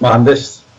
mühendis.